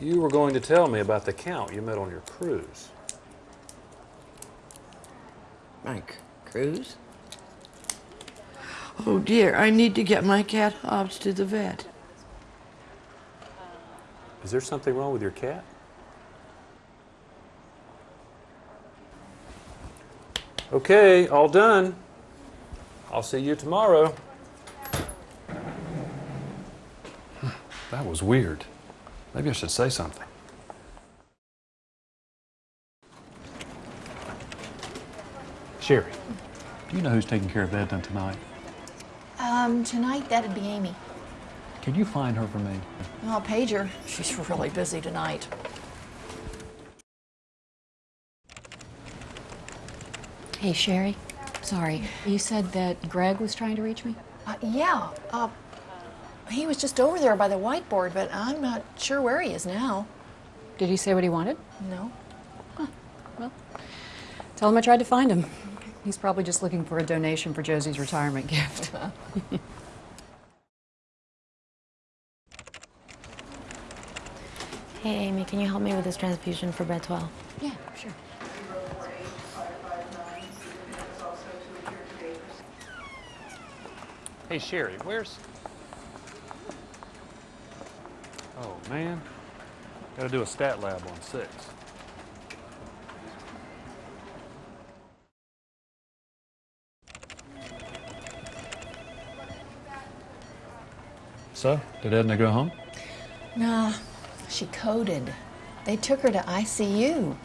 You were going to tell me about the count you met on your cruise. Mike cruise? Oh dear, I need to get my cat Hobbs to the vet. Is there something wrong with your cat? Okay, all done. I'll see you tomorrow. That was weird. Maybe I should say something. Sherry, do you know who's taking care of Edna tonight? Um, tonight that'd be Amy. Can you find her for me? I'll page her. She's really busy tonight. Hey, Sherry. Sorry. You said that Greg was trying to reach me? Uh, yeah, uh, he was just over there by the whiteboard, but I'm not sure where he is now. Did he say what he wanted? No. Well, tell him I tried to find him. He's probably just looking for a donation for Josie's retirement gift. Hey, Amy, can you help me with this transfusion for bed 12? yeah, sure. Hey, Sherry, where's. Oh, man. Gotta do a stat lab on six. So, did Edna go home? Nah, she coded. They took her to ICU.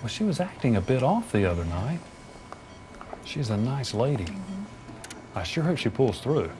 Well, she was acting a bit off the other night. She's a nice lady. Mm-hmm. I sure hope she pulls through.